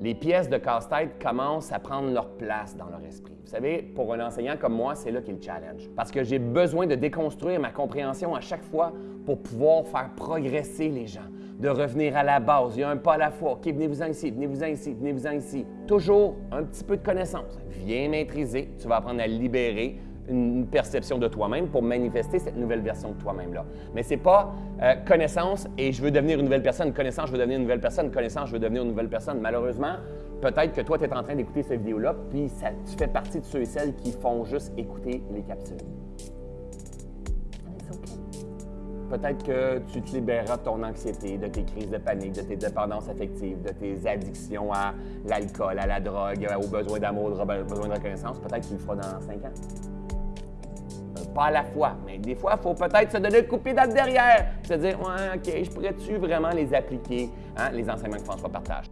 les pièces de casse-tête commencent à prendre leur place dans leur esprit. Vous savez, pour un enseignant comme moi, c'est là le challenge. Parce que j'ai besoin de déconstruire ma compréhension à chaque fois pour pouvoir faire progresser les gens, de revenir à la base. Il y a un pas à la fois. OK, venez-vous-en ici, venez-vous-en ici, venez-vous-en ici. Toujours un petit peu de connaissance. Viens maîtriser, tu vas apprendre à libérer une perception de toi-même pour manifester cette nouvelle version de toi-même-là. Mais ce n'est pas euh, connaissance et je veux devenir une nouvelle personne, connaissance, je veux devenir une nouvelle personne, connaissance, je veux devenir une nouvelle personne. Malheureusement, peut-être que toi, tu es en train d'écouter cette vidéo-là, puis ça, tu fais partie de ceux et celles qui font juste écouter les capsules. Peut-être que tu te libéreras de ton anxiété, de tes crises de panique, de tes dépendances affectives, de tes addictions à l'alcool, à la drogue, aux besoins d'amour, aux besoins de reconnaissance. Peut-être que tu le feras dans cinq ans pas à la fois. Mais des fois, il faut peut-être se donner le coup dans le derrière, se dire, ouais, OK, je pourrais-tu vraiment les appliquer, hein, les enseignements que François partage.